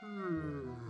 Hmm.